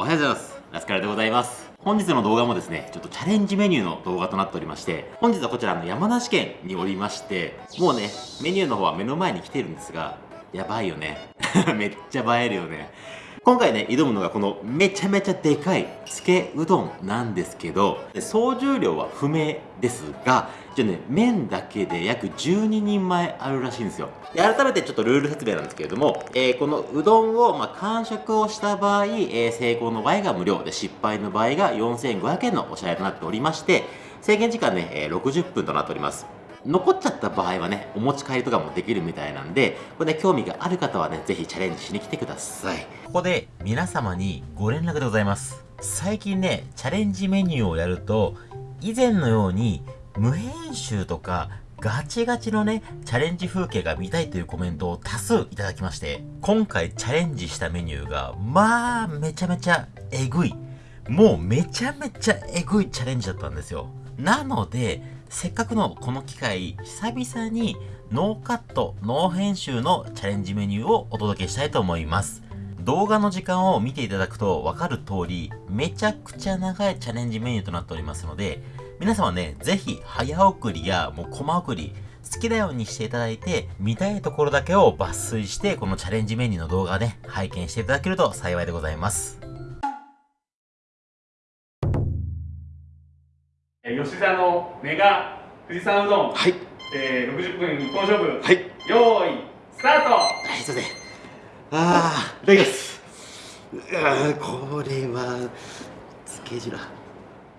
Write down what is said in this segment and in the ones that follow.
おはようございます。ラスカルでございます。本日の動画もですねちょっとチャレンジメニューの動画となっておりまして本日はこちらの山梨県におりましてもうねメニューの方は目の前に来てるんですがやばいよね。めっちゃ映えるよね。今回ね挑むのがこのめちゃめちゃでかいつけうどんなんですけど総重量は不明ですがじゃね麺だけで約12人前あるらしいんですよ。で改めてちょっとルール説明なんですけれども、えー、このうどんをまあ完食をした場合、えー、成功の場合が無料で失敗の場合が4500円のお支払いとなっておりまして制限時間ね、えー、60分となっております。残っちゃった場合はね、お持ち帰りとかもできるみたいなんで、これね、興味がある方はね、ぜひチャレンジしに来てください。ここで皆様にご連絡でございます。最近ね、チャレンジメニューをやると、以前のように無編集とかガチガチのね、チャレンジ風景が見たいというコメントを多数いただきまして、今回チャレンジしたメニューが、まあ、めちゃめちゃえぐい。もうめちゃめちゃえぐいチャレンジだったんですよ。なので、せっかくのこの機会、久々にノーカット、ノー編集のチャレンジメニューをお届けしたいと思います。動画の時間を見ていただくとわかる通り、めちゃくちゃ長いチャレンジメニューとなっておりますので、皆様ね、ぜひ早送りやもうコマ送り、好きなようにしていただいて、見たいところだけを抜粋して、このチャレンジメニューの動画ね、拝見していただけると幸いでございます。吉田のメガ富士山うどん、はい。えー、60分一本勝負、はい、用意スタート。はいすいませんああいただきます。あこれはつけ汁。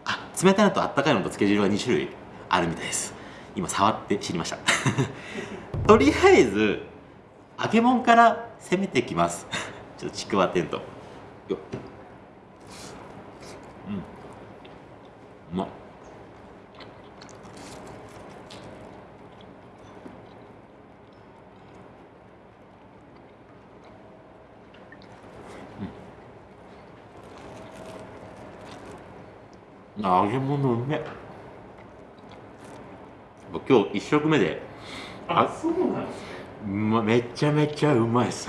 あ冷たいのとあったかいのとつけ汁は2種類あるみたいです。今触って知りました。とりあえず揚げ物から攻めていきます。ちょっとちくわテントようん。うまっ揚げ物うめ今日一食目で。あそうなんですね。まめちゃめちゃうまい。です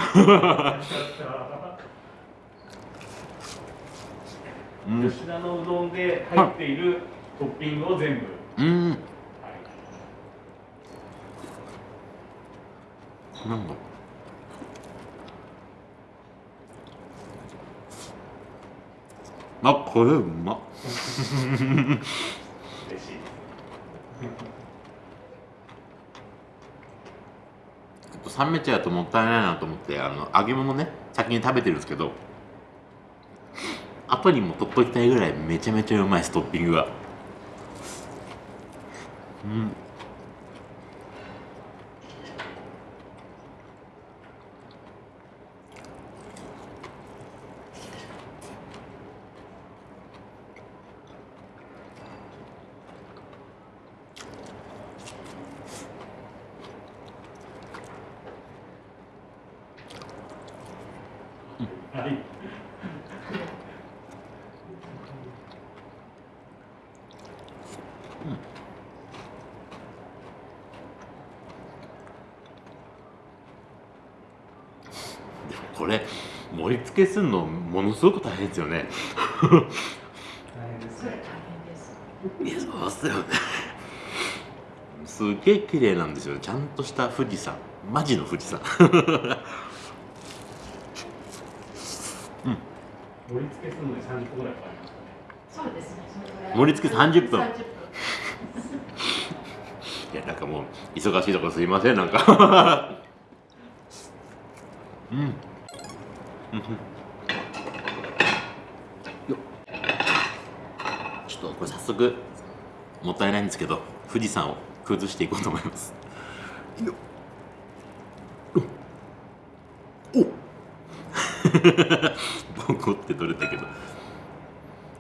吉田のうどんで入っているトッピングを全部。うん、はい、なんだ？あこれうまっ。嬉しい冷めちゃうともったいないなと思ってあの揚げ物ね先に食べてるんですけど後にも取っときたいぐらいめちゃめちゃうまいですトッピングが。うんはい。これ盛り付けするのものすごく大変ですよね。大変ですね。いやそうっすよね。すげえ綺麗なんですよ。ちゃんとした富士山、マジの富士山。盛り付けするのに30分ぐらいかかりますそうですね盛り付け30分いやなんかもう忙しいところすいませんなんか うんうんょっとこれ早速もったいないんですけど富士山を崩していこうと思います。よお。ボコって取れたけど。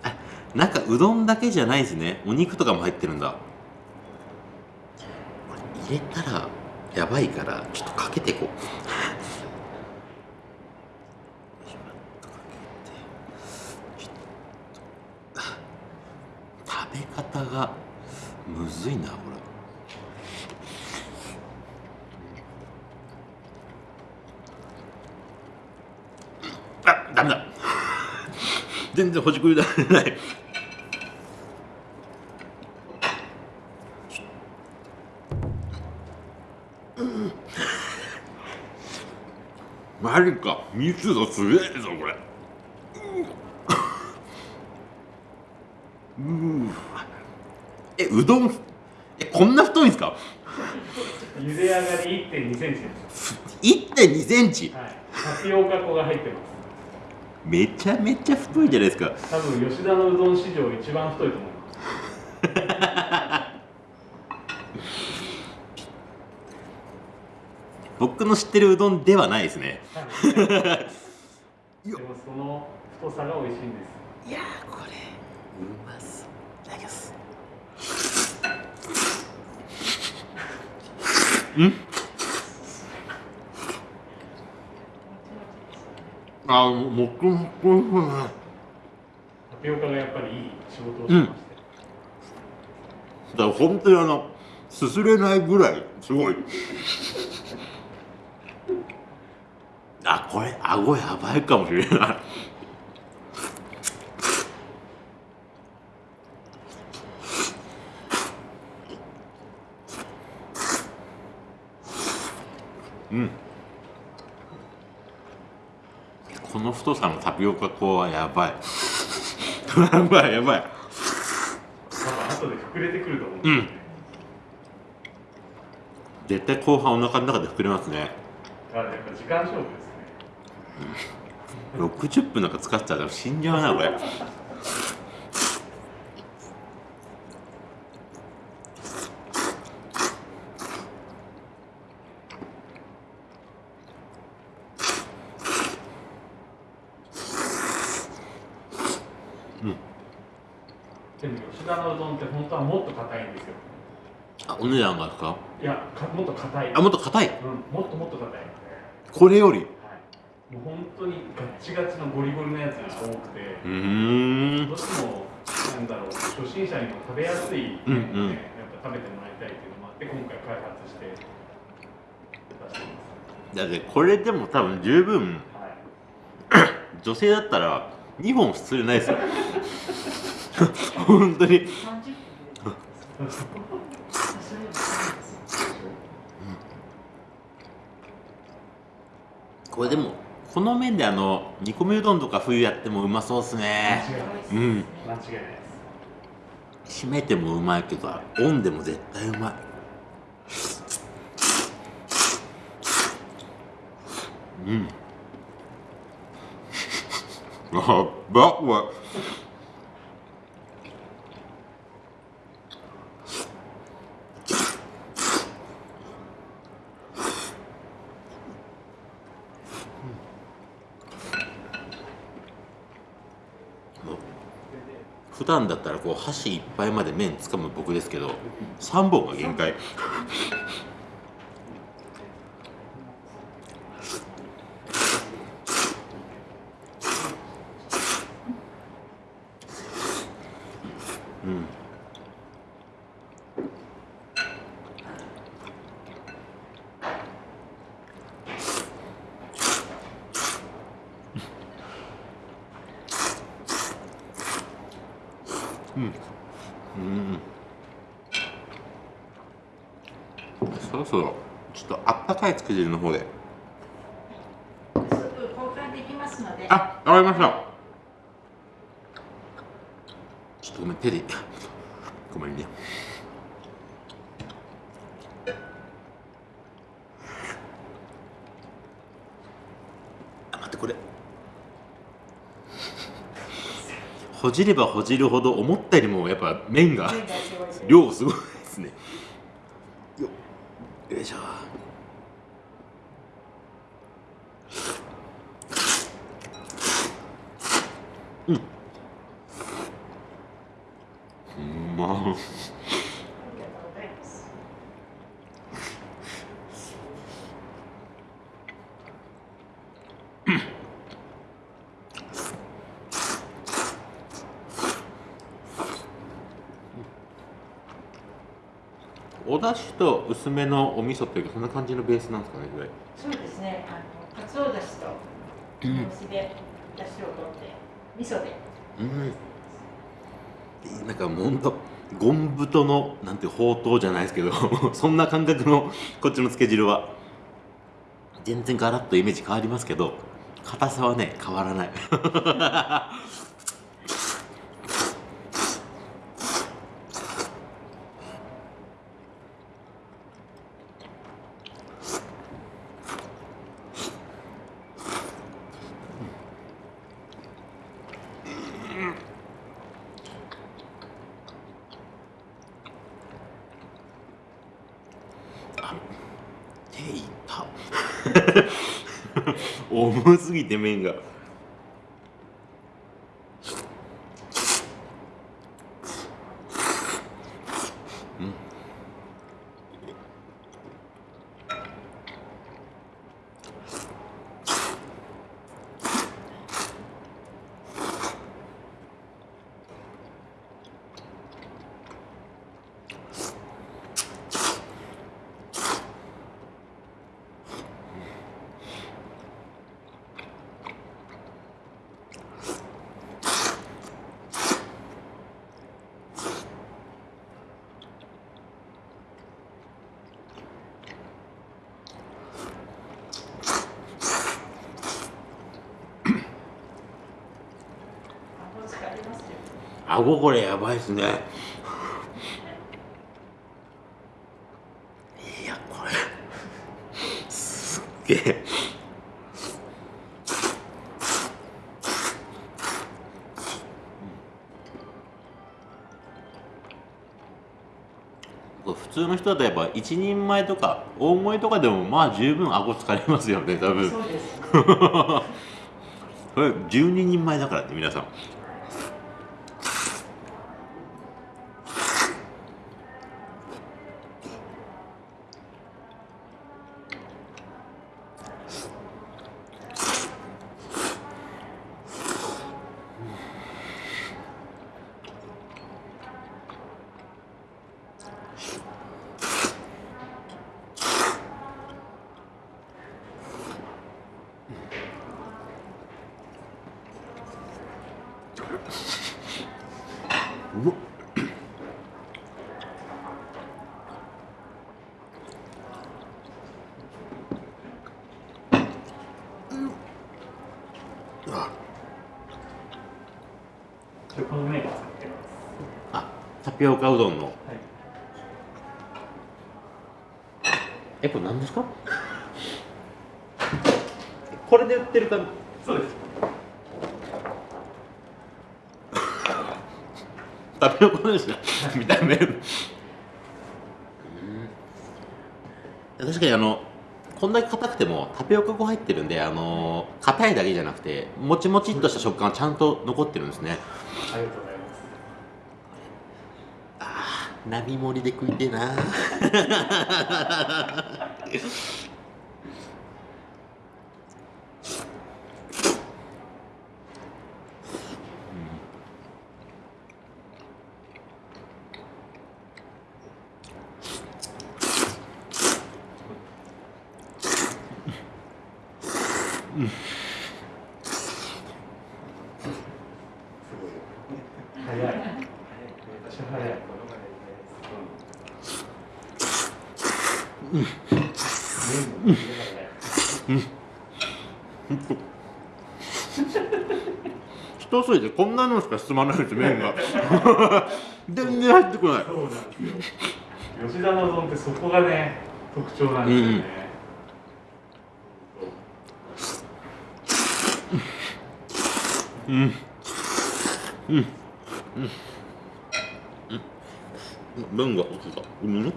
あなんかうどんだけじゃないですね。お肉とかも入ってるんだ。これ入れたらやばいからちょっとかけていこうべ方がむずいなこれ。あダメだ。全然ほじくりられない。マジか。密度すげえぞこれうんえうどん？えこんな太いんですか？茹で上がり1.2センチです。1.2センチ？はい。タピオカ粉が入ってます。めちゃめちゃ太いじゃないですか多分吉田のうどん史上一番太いと思います。僕の知ってるうどんではないですねはい でもその太さが美味しいんです。いやーこれうまそういただきますん？あももくもくタピオカがやっぱりいい仕事をしまして。だから本当にあのすすれないぐらいすごい。あこれ顎やばいかもしれない太さのタピオカ粉はやばい。やばいやばい。後で膨れてくると思う。ん。ですよね。絶対後半お腹の中で膨れますね。だからやっぱ時間勝負ですね。60分なんか使ってたら死んじゃうなこれでも吉田のうどんって本当はもっと硬いんですよ。あお値段がですか？いや、かもっと硬い。あもっと硬い？うん、もっともっと硬い。これより？はい。もう本当にガッチガチのゴリゴリのやつが多くて、うーんどうしてもなんだろう初心者にも食べやすい、ねうんうんやっぱ食べてもらいたいっていうのもあって今回開発して出していだってこれでも多分十分ます。はい。女性だったら2本すれないですよ本当に これでもこの麺であの煮込みうどんとか冬やってもうまそうっすね。うん。間違いないです。締めてもうまいけどオンでも絶対うまい。うん。やっばこれ普段だったらこう箸いっぱいまで麺つかむ僕ですけど3本が限界うんうんそろそろちょっとあったかいつけ汁の方でスープ交換できますので。あわかりましたちょっとごめん手でごめんねあ待ってこれほじればほじるほど思ったよりもやっぱ麺が量すごいですねよよいしょうんうまありがとうございます。お出汁と薄めのお味噌っていうかそんな感じのベースなんですかねこれそうですね。あの、鰹だしと、酢で、だしを取って、味噌で。うん。なんかもうほんとゴン太のなんてほうとうじゃないですけど そんな感覚のこっちのつけ汁は全然ガラッとイメージ変わりますけど硬さはね変わらない手いった重すぎて麺が顎疲れますよ顎これやばいっすね。いやこれ。すっげえ。普通の人だとやっぱ一人前とか大盛りとかでもまあ十分顎疲れますよね多分。そうです これ12人前だからって皆さんうわあでこの麺を使ってますあタピオカうどんのはいえこれ何ですかこれで売ってるかそうですタピオカですね見た目うん確かにあのこんだけ硬くてもタピオカ粉入ってるんであの硬いだけじゃなくてもちもちっとした食感がちゃんと残ってるんですね。ありがとうございますああ並盛りで食いてえな早い私は早い麺の入れが一筋でこんなのしか進まないです麺が。全然入ってこない。そうなんですよ。吉田の丼ってそこがね特徴なんですよね、うんうん。うん。麺が落ちた。うん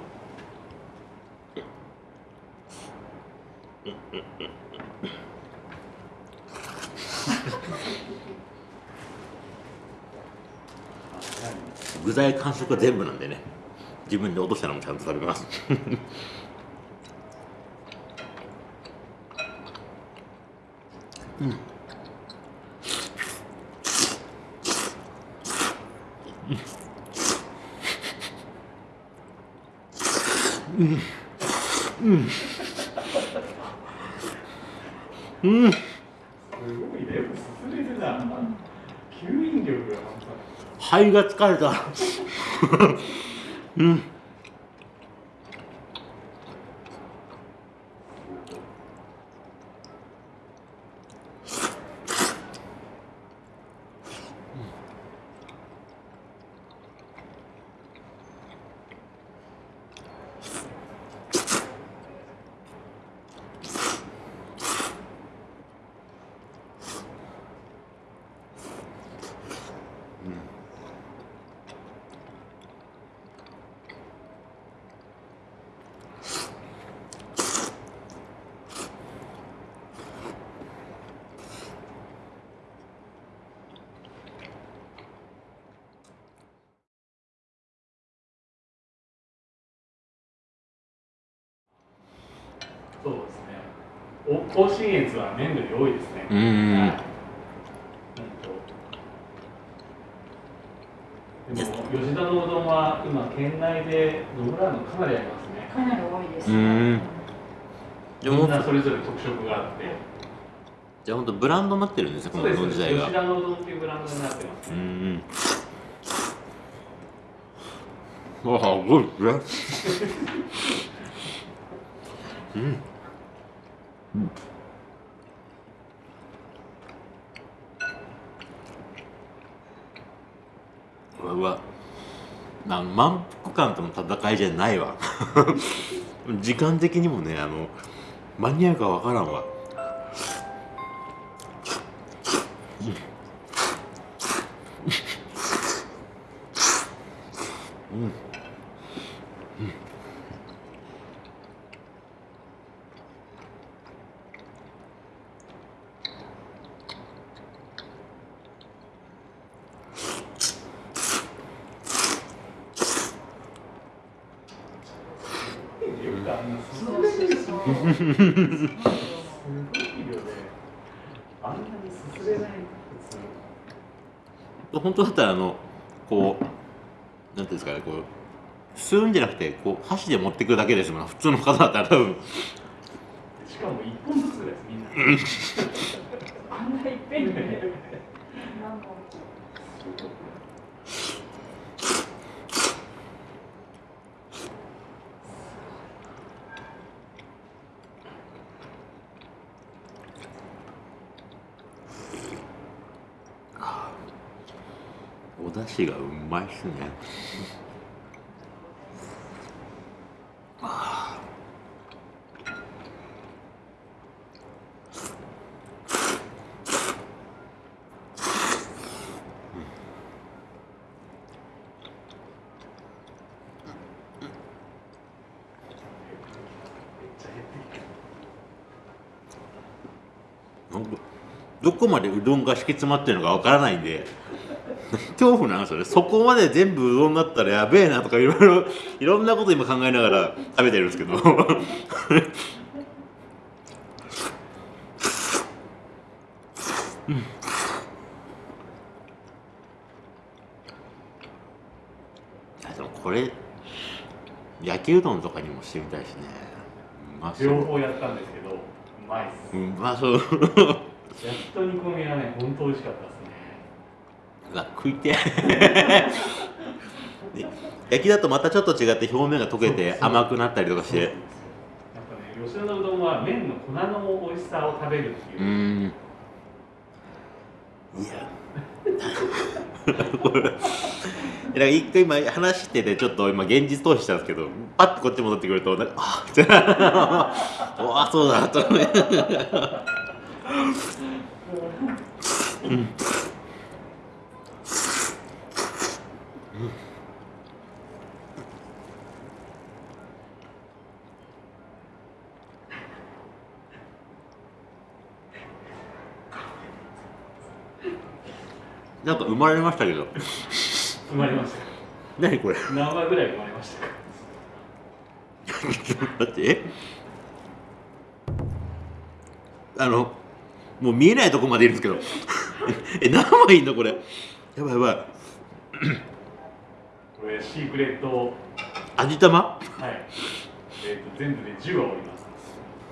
具材完食は全部なんでね。自分で落としたのもちゃんと食べます。うん。すごいね。よく進めるな吸引力が肺が疲れた。うんそうですねお甲信越は麺類多いですね。うんうんはい。本当でも吉田のうどんは今県内で野村のかなりありますね。かなり多いです。うん。でもみんなそれぞれ特色があって。じゃあ本当ブランドになってるんですねこのうどん自体が。吉田のうどんっていうブランドになってますうんうん。わあすごい。ですねうんうわうわ。あの満腹感との戦いじゃないわ。時間的にもねあの間に合うか分からんわよくあんなすそうそうそうすごい量であんなにすすれない普通本当だったらあのこうなんていうんですかねこう吸うんじゃなくてこう箸で持ってくるだけですもん。普通の方だったら多分。しかも一本ずつですみん。なあんないっぺんにお出汁がうまいっすねめっちゃ減ってきてなんかどこまでうどんが敷き詰まってるのかわからないんで。恐怖なんですよねそこまで全部うどんだったらやべえなとかいろいろいろんなこと今考えながら食べてるんですけど。うんこれ焼きうどんとかにもしてみたいしね。両方やったんですけどうまいっす。うまそう焼きと煮込みがね本当美味しかったですね。うわ食いて で焼きだとまたちょっと違って表面が溶けて甘くなったりとかして。やっぱね吉田のうどんは麺の粉の美味しさを食べるっていう。う、ーん。いや。これだから一回今話しててちょっと今現実逃避したんですけどパッとこっち戻ってくるとなんかあってうわ そうだとうん。なんか生まれましたけど。生まれました。何これ。何話ぐらい生まれましたか？だって。え？あのもう見えないとこまでいるんですけど え何枚いんのこれ。やばいやばい。これシークレット。はい。味玉えー、と全部で10話おります。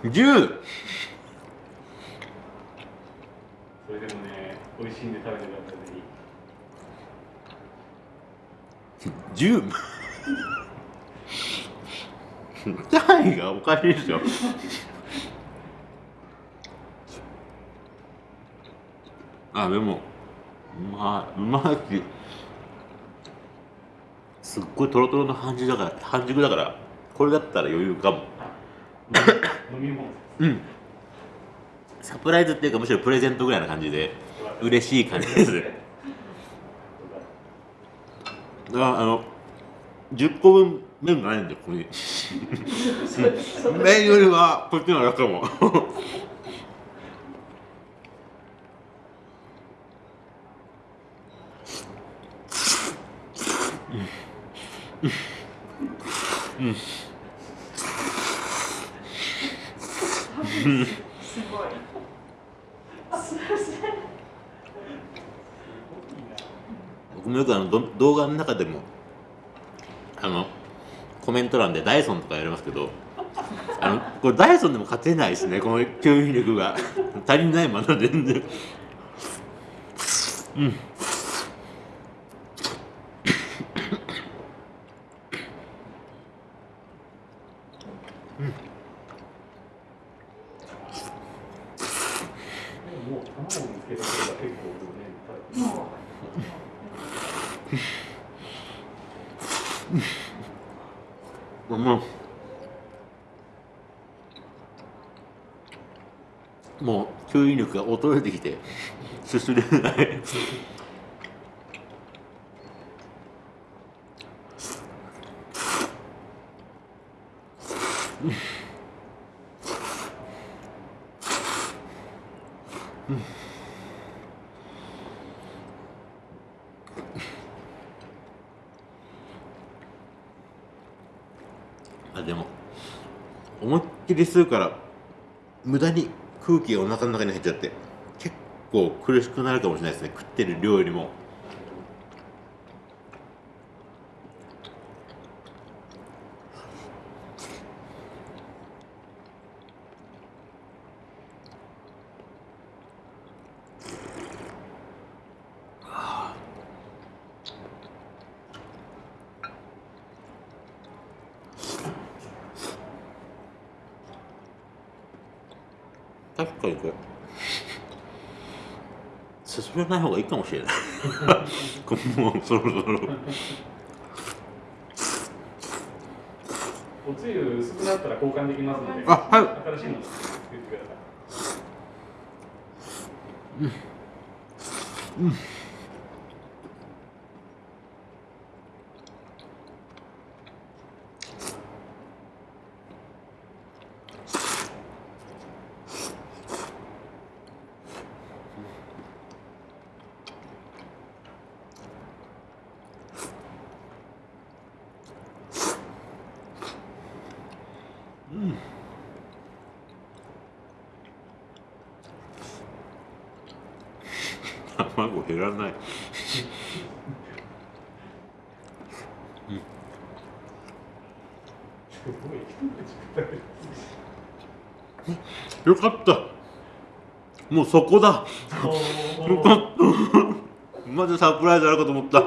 10! それでもね美味しいんで食べてくださいぜひ。10単位がおかしいですよあでもうまいうまいしすっごいトロトロの半熟だから半熟だからこれだったら余裕かも。うん。サプライズっていうかむしろプレゼントぐらいな感じで嬉しい感じです。ああの10個分麺がないんでここに。麺よりはこっちの方が楽かもすごい。すい。僕もよくあのど動画の中でもあのコメント欄でダイソンとかやりますけどあのこれダイソンでも勝てないですねこの吸引力が足りないまだ全然うんもう卵につけてくれば結構ね食べてももうもう吸引力が衰えてきてすすれない。あでも思いっきり吸うから無駄に空気がお腹の中に入っちゃって。構苦しくなるかもしれないですね。食ってる量よりも確かにこれない方がいいかもしれない。こもうそろそろ。おつゆ薄くなったら交換できますのであはい。新しいの作ってください。卵減らないすごい一口食べるよかったもうそこだ。およかったまずサプライズあるかと思った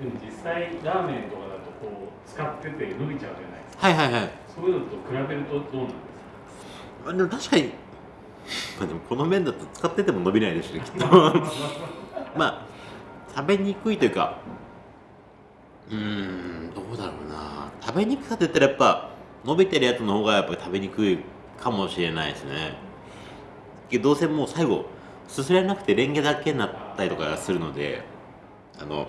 でも実際ラーメンとかだとこう使ってて伸びちゃうじゃないですか。はいはいはい。そういうのと比べるとどうなんですか？あでも確かにまあでもこの麺だと使ってても伸びないですねきっと。まあ食べにくいというかうーんどうだろうな。食べにくさって言ったらやっぱ伸びてるやつの方がやっぱり食べにくいかもしれないですね。けどどうせもう最後すすれなくてレンゲだけになったりとかするのであの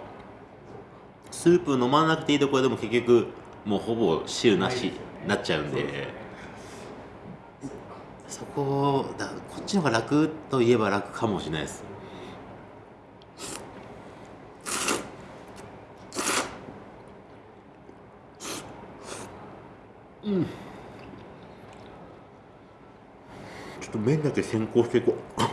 スープ飲まなくていいところでも結局もうほぼ汁なし、に、なっちゃうんで。そこだこっちの方が楽といえば楽かもしれないです。うん。ちょっと麺だけ先行していこう。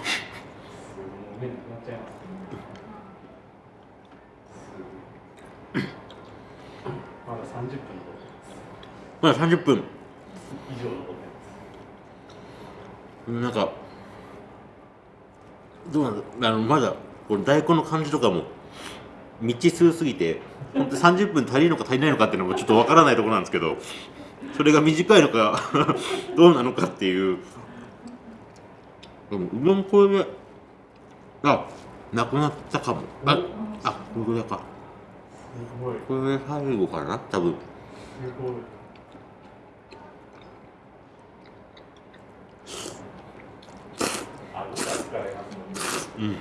まだ30分。以上残ってますなんかどうなんあのまだこの大根の感じとかも未知数すぎて本当30分足りるのか足りないのかっていうのもちょっとわからないところなんですけどそれが短いのか どうなのかっていう。でもうどんこれであなくなったかも。ああこれか。すごいこれ最後かな多分。すごいあ、どうだ疲れますうんいい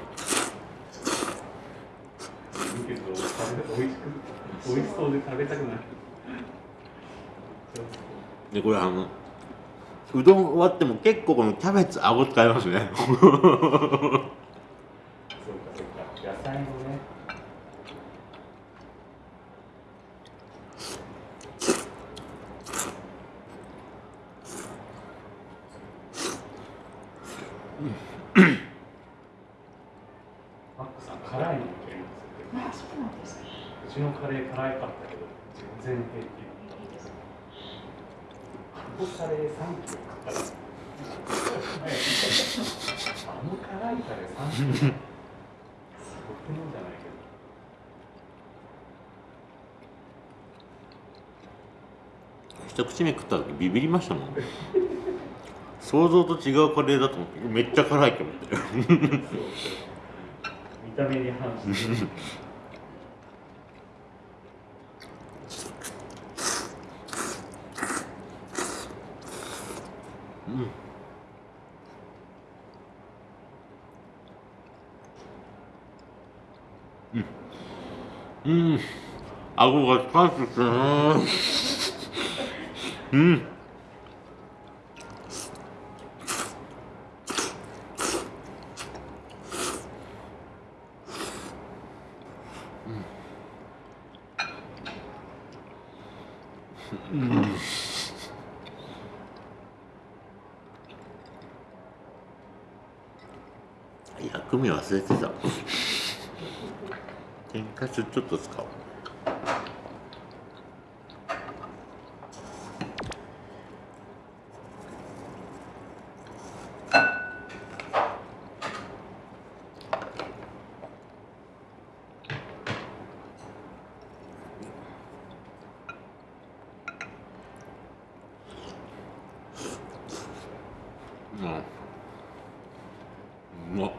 けど、食べ美味しく、美味しそうで食べたくない。でこれあのうどん終わっても結構このキャベツ顎使いますねそうか、そうか、野菜もね。マックさん、辛いのいけるんですよ。あ、そうなんですね。うちのカレー辛かったけど、全然平気。いいですね。あのカレー3キロかかる。あの辛いカレー3キロ。僕のじゃないけど。一口目食った時ビビりましたもん。想像と違うカレーだと思ってめっちゃ辛いと思って。見た目に反して。うん。うん、うん。顎が使ってきたなうん薬味忘れてた天かすちょっと使おううんうまっ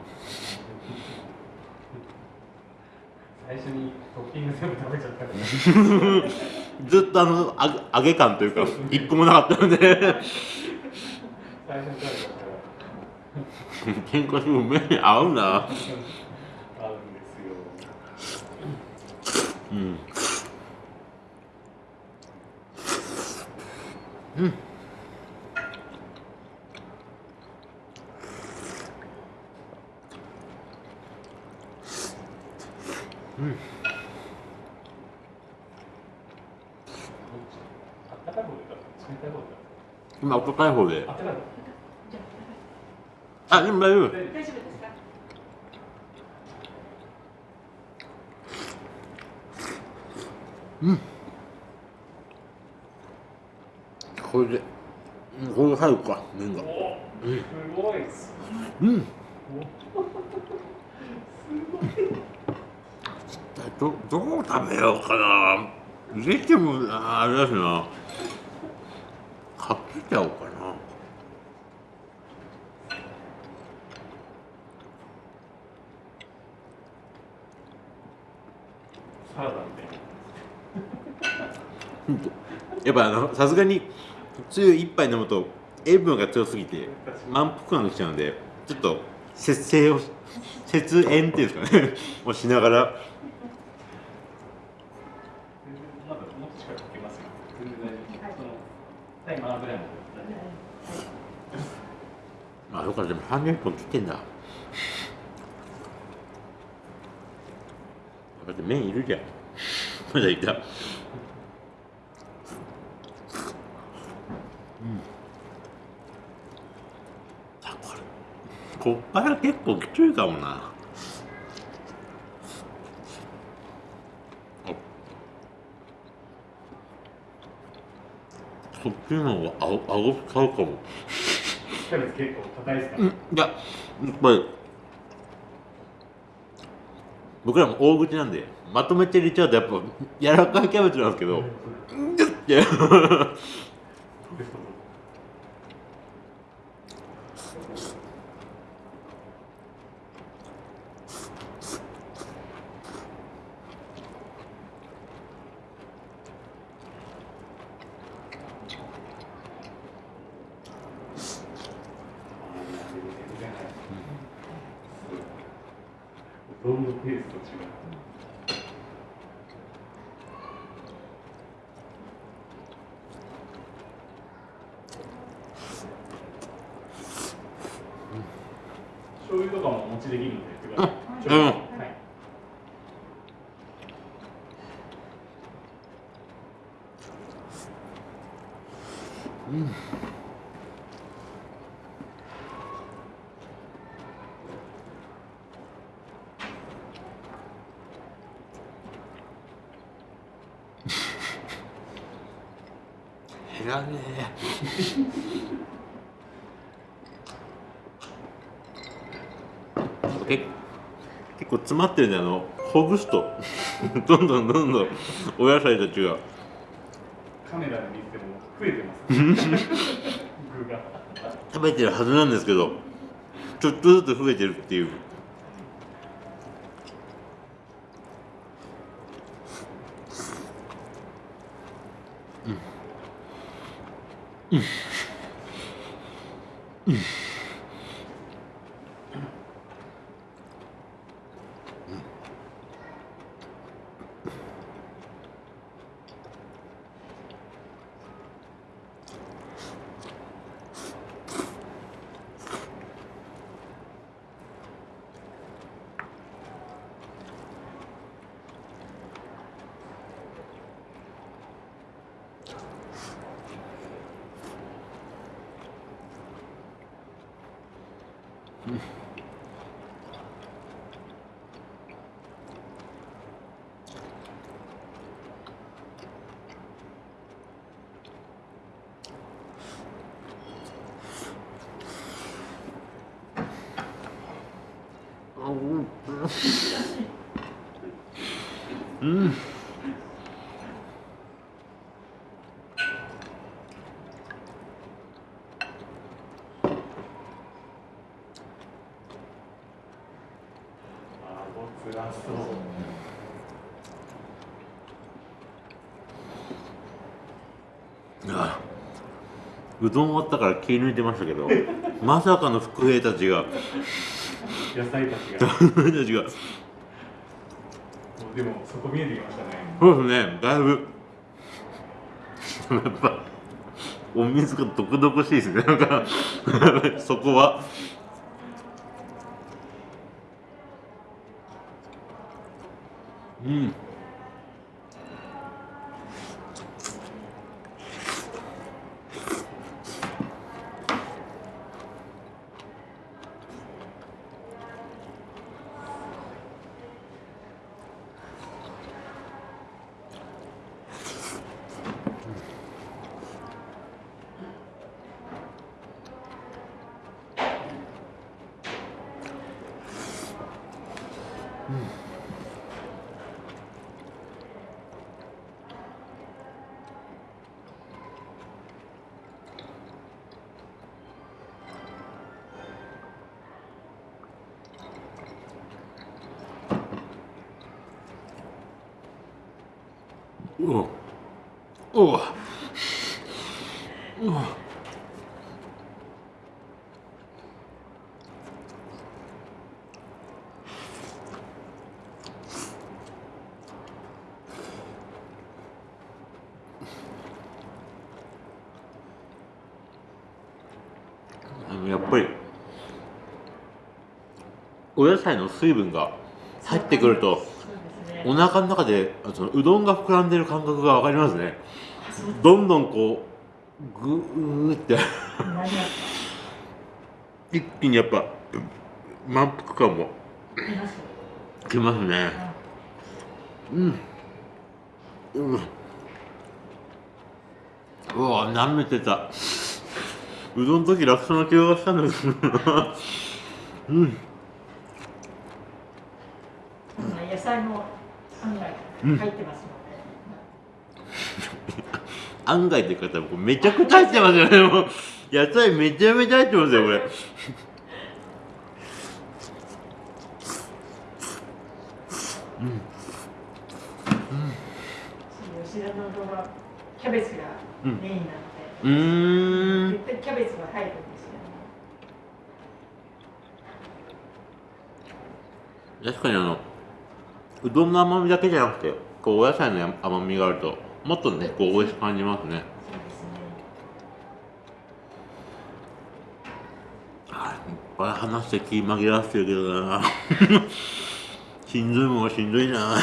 最初にトッピング全部食べちゃったから。ずっとあの揚げ揚げ感というか一個もなかったので。最初にも麺に合うな合うんですよ。うんあったかい方でいいか冷たい方でいいか今温かい方であったかいじゃあでも大丈夫方であ大丈夫ですか。これでうんこれが入るか麺が。おすごい。うん。どどう食べようかな。入れてもああれだしな。かけちゃおうかな。サラダみたいやっぱさすがに強い一杯飲むと塩分が強すぎて満腹感がきちゃうのでちょっと節制を節塩っていうんですかねをしながら。あよかったでも30分切ってんだ。だって麺いるじゃん。まだいたこっから結構きついかもな。あ。そっちの方があご顎使うかも。キャベツ結構硬いですか、うん。いややっぱり。僕らも大口なんでまとめて入れちゃうとやっぱ柔らかいキャベツなんですけど。うどんのペースと違う。醤油とかもお持ちできるんで言ってください。うんはい。減らねえ結結構詰まってるんであのほぐすと。どんどんどんどんお野菜たちが。カメラで見ても増えてます。食べてるはずなんですけどちょっとずつ増えてるっていう。うんあごつらそう。あうどん終わったから気抜いてましたけど まさかの副兵たちが。野菜たちが。たちが。でもそこ見えてきましたね。そうですねだいぶ。やっぱお水が毒々しいですね。なんかそこはうんうわうわうわあのやっぱりお野菜の水分が入ってくるとお腹の中であそのうどんが膨らんでる感覚が分かりますね。どんどんこうグーって。一気にやっぱ満腹感も。いきますね。うん。うん。うわ舐めてた。うどんの時楽勝な気がしたんですうんうん野菜も案外入ってますので、案外っていう方もめちゃくちゃ入ってますよね。もう野菜めちゃめちゃ入ってますよこれ。吉田の動画キャベツがメインなので、うーん。絶対キャベツが入るんですよね。確かにあのうどんの甘みだけじゃなくてこうお野菜の甘みがあるともっとねこう美味しく感じますね。あ話して気紛らわせてるけどな。しんどいもんはしんどいな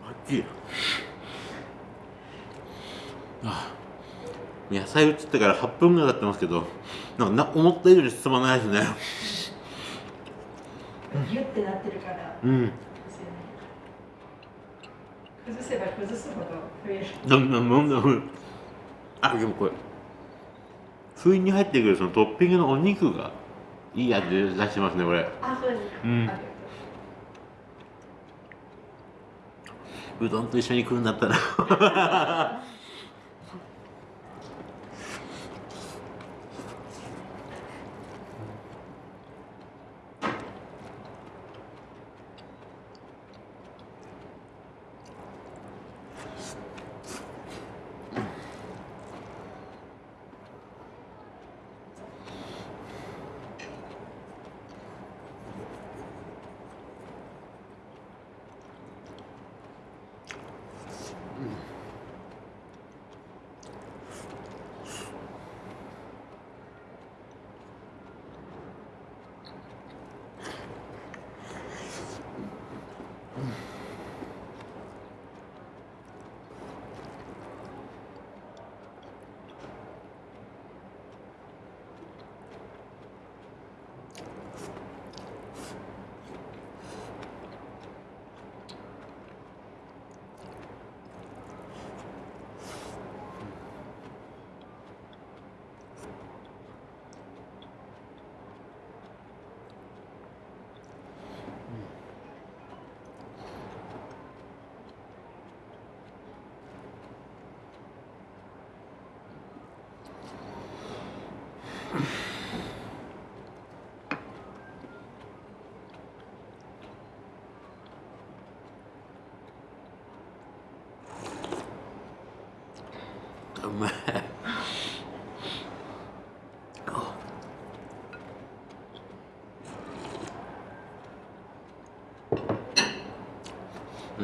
マジあ野菜移ってから8分ぐらい経ってますけどなんかな思った以上に進まないですね。ギュッてなってるから。うん。崩せば崩すほど増える。どんどんどんどんあでもこれ。不意に入ってくるそのトッピングのお肉がいい味出してますねこれ。あそうですか、うん。うどんと一緒に食うんだったら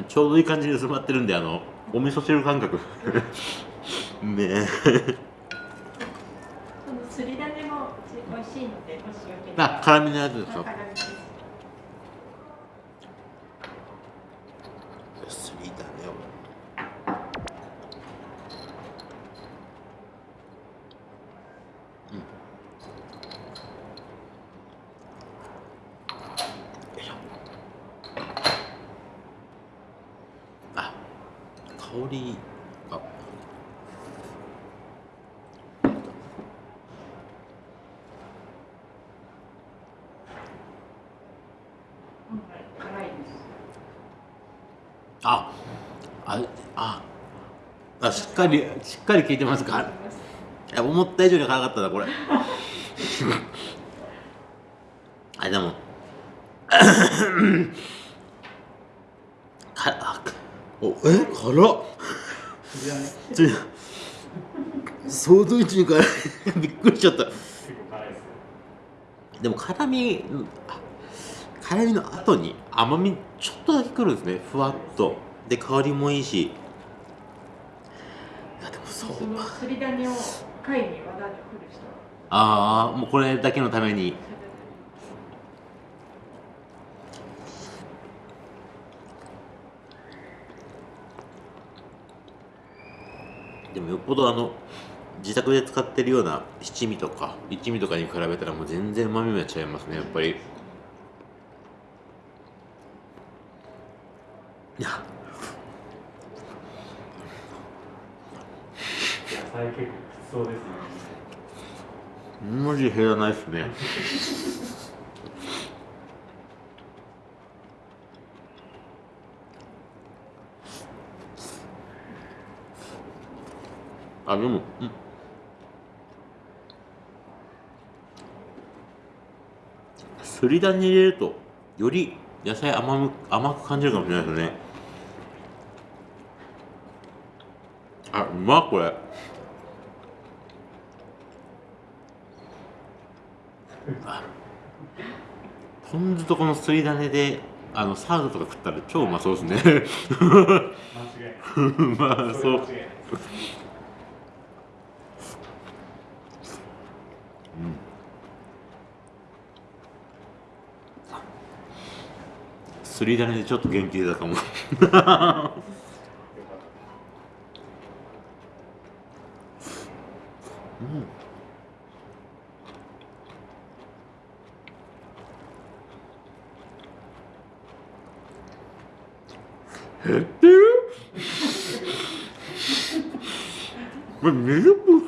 ちょうどいい感じに薄まってるんであのお味噌汁感覚。ね。えすり種も美味しいのでもしよければ。あ辛みのやつですか辛みですすりだねうんよいしょあ香りあ今回辛いですああああしっかりしっかり効いてますか？いや思った以上に辛かったなこれ。ああでも。かあおえ？辛っ。それはねちょ相当一に辛い。びっくりしちゃった。でも辛み辛みの後に甘みちょっとだけくるんですね。ふわっと。で香りもいいし。いやでもそうそのすり種を貝に輪田に振る人は。ああもうこれだけのために。でもよっぽどあの自宅で使ってるような七味とか一味とかに比べたらもう全然うまみが違いますねやっぱり野菜結構きつそうですね。マジ減らないっすね。あでもうん。すりだに入れるとより野菜甘む甘く感じるかもしれないですね。あうまこれ。ポン酢とこのすりだねであのサラダとか食ったら超うまそうですね。間違いまあそう。すりだねでちょっと元気出たかも。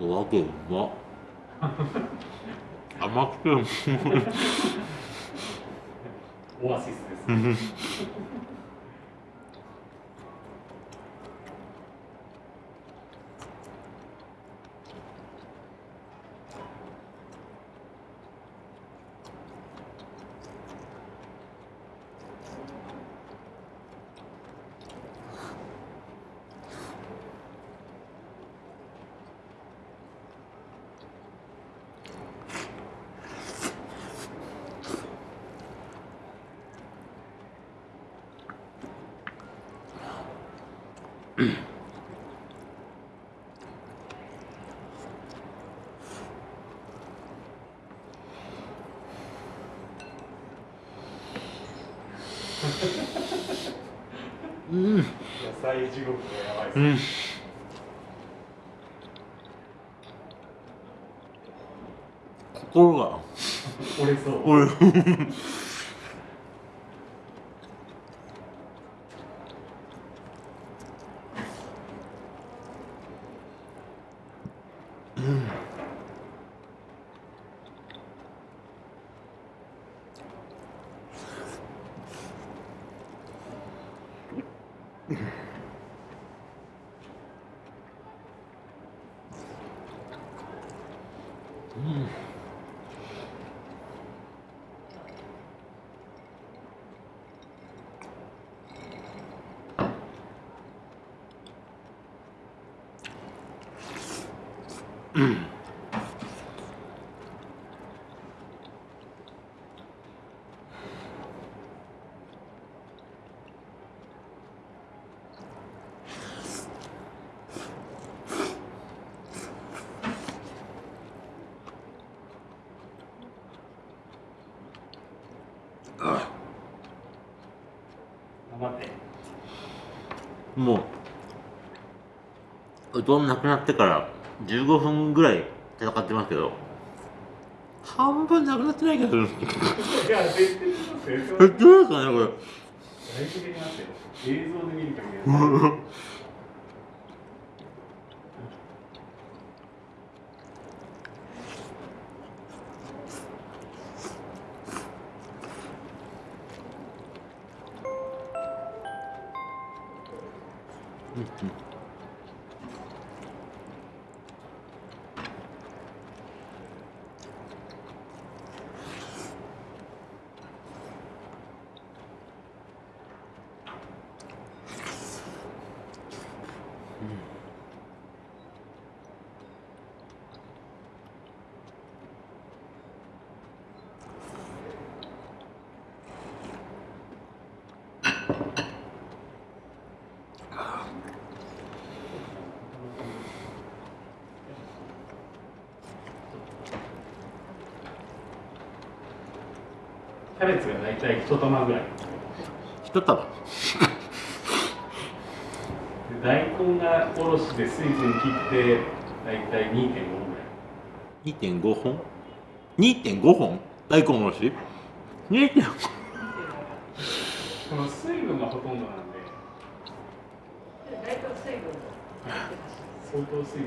うん。おわけうまっ。甘くてオアシスですもううどんなくなってから15分ぐらい戦ってますけど。半分なくなってないけど。減っていや絶対ますよますかねこれだいぶ減りますよ映像で見る限りキャベツが大体一玉ぐらい。一束で大根がおろしで水分切って大体2.5ぐらい。2.5本？2.5本？大根おろし？2.5この水分がほとんどなんで。大体水分。相当水分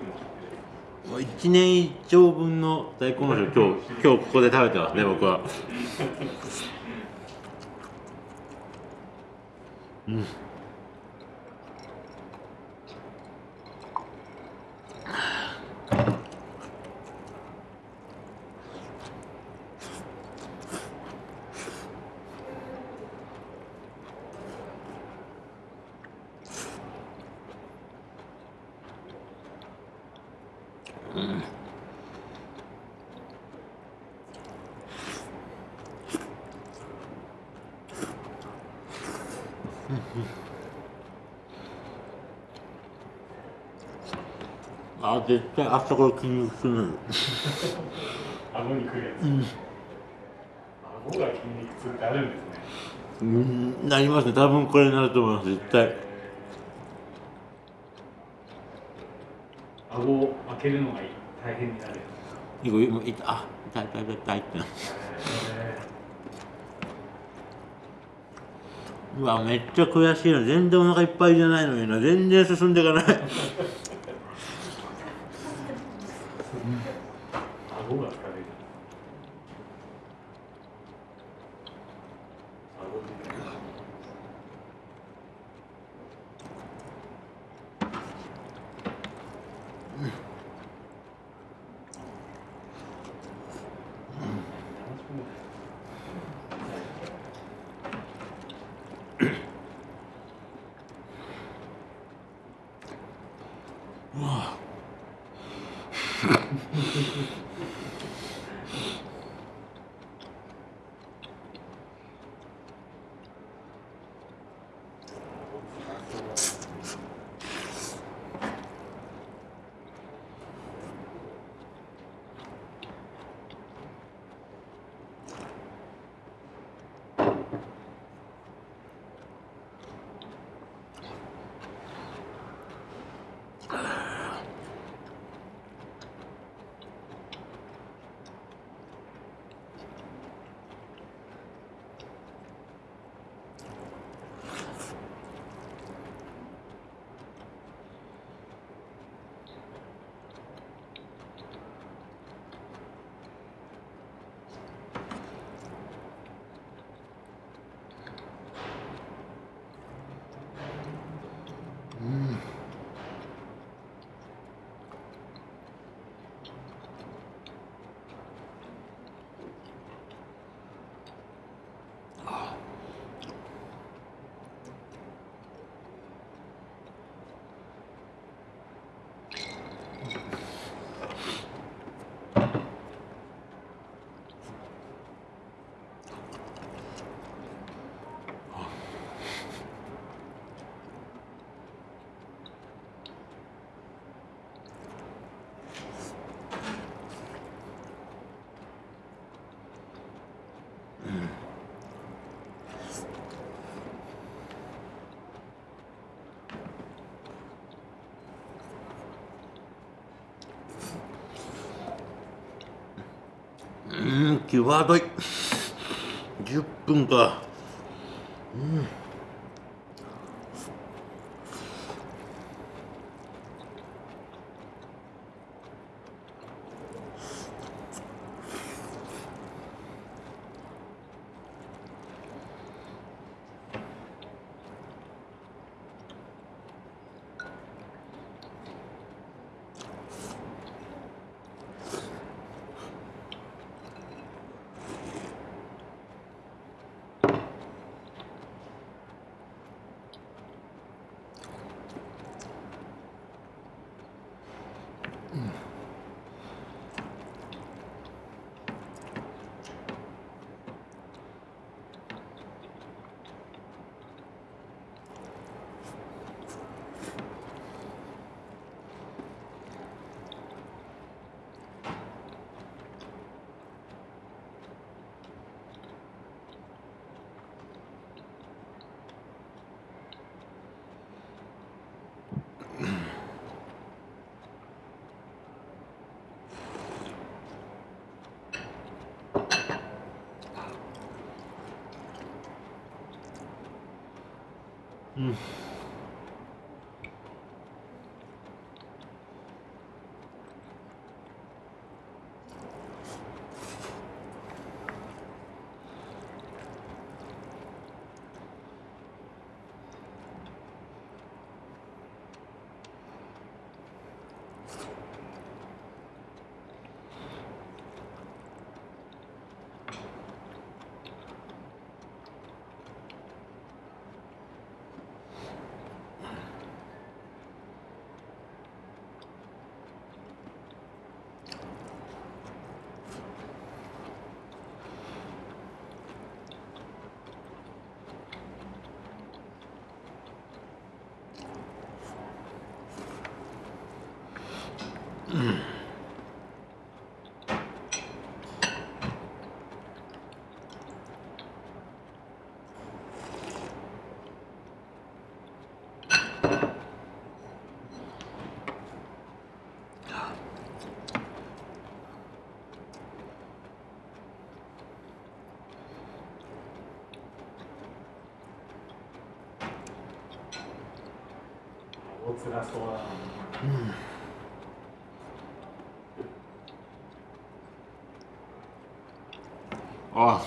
もう1年以上分の大根おろしを今日今日ここで食べてますね僕はうあ絶対あそこ筋肉痛 顎にくるやつ、顎が筋肉痛ってあるんですね。うんなりますね。多分これになると思います絶対。顎を開けるのが大変になるやいこいいあ痛い痛い痛い痛いってなつ、うわめっちゃ悔しいな。全然お腹いっぱいじゃないのにな。全然進んでいかないうん際どい。10分か。おつらそうだなあ心が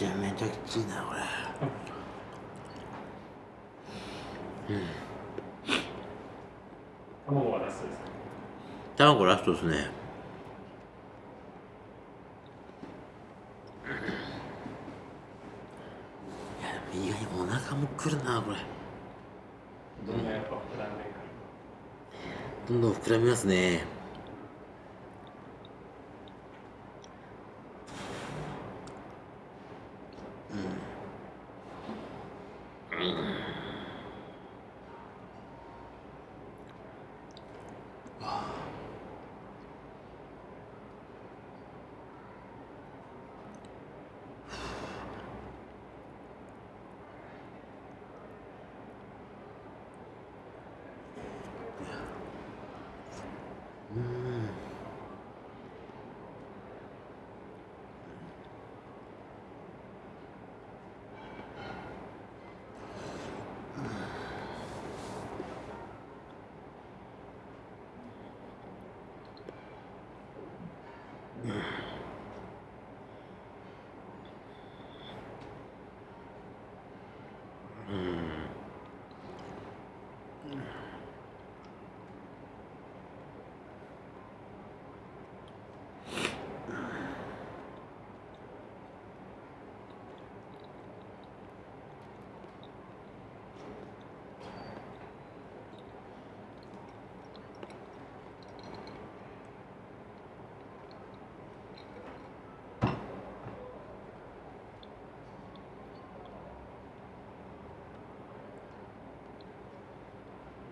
ちゃめちゃきついなこれ。卵はラストですか卵ラストですね。いや意外にお腹もくるなこれ。どんどん膨らみますね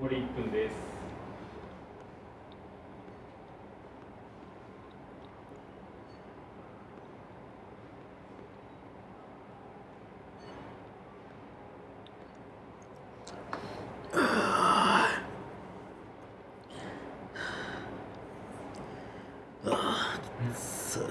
残り1分ですそう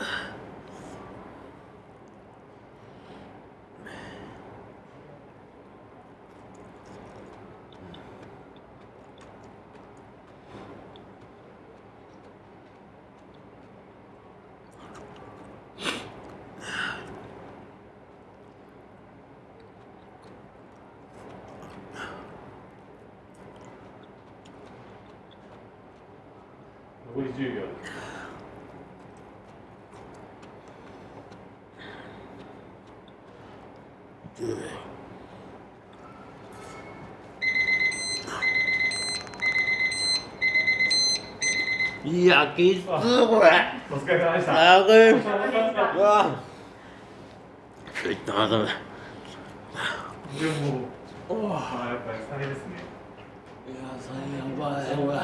残り10秒。ですいやきつーこれ。お疲れ様でした。あれうわちょっとあダメだでもあーやっぱりサメですね。いや最悪だねこれ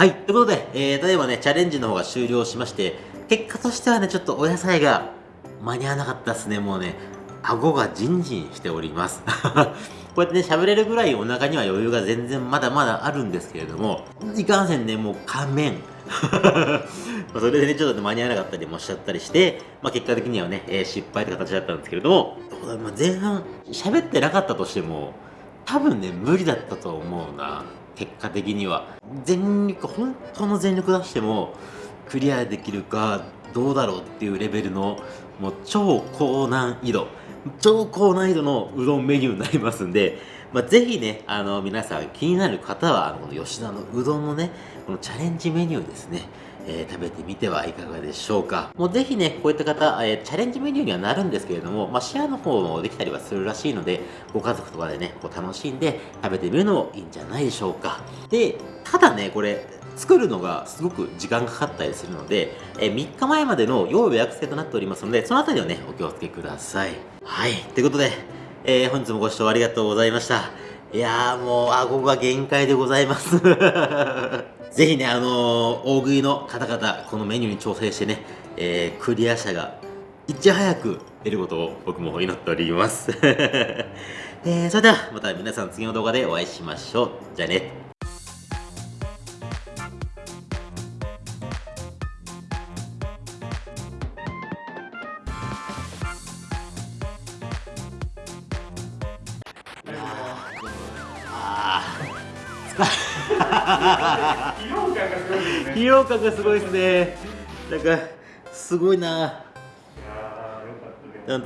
はい、ということで、えー、例えばね、チャレンジの方が終了しまして、結果としてはね、ちょっとお野菜が間に合わなかったですね、もうね、顎がジンジンしております。こうやってね、喋れるぐらいお腹には余裕が全然まだまだあるんですけれども、いかんせんね、もう仮面。それでね、ちょっと間に合わなかったりもしちゃったりして、まあ、結果的にはね、えー失敗って形だったんですけれども、まあ、前半喋ってなかったとしても、多分ね、無理だったと思うな。結果的には。全力、本当の全力出しても、クリアできるかどうだろうっていうレベルの、もう超高難易度。超高難易度のうどんメニューになりますんで、まあ、ぜひね、あの、皆さん気になる方は、あの、この吉田のうどんのね、このチャレンジメニューですね、えー食べてみてはいかがでしょうか。もうぜひね、こういった方、えーチャレンジメニューにはなるんですけれども、まあ、シェアの方もできたりはするらしいので、ご家族とかでね、こう楽しんで食べてみるのもいいんじゃないでしょうか。で、ただね、これ、作るのがすごく時間がかかったりするので、え3日前までの要予約制となっておりますので、そのあたりをね、お気をつけください。はい、ということで、えー本日もご視聴ありがとうございました。いやーもう顎が限界でございます。ぜひね、あのー大食いの方々、このメニューに挑戦してね、えークリア者がいち早く出ることを僕も祈っております。えーそれではまた皆さん次の動画でお会いしましょう。じゃあね。疲労感がすごいですね。なんかすごいな。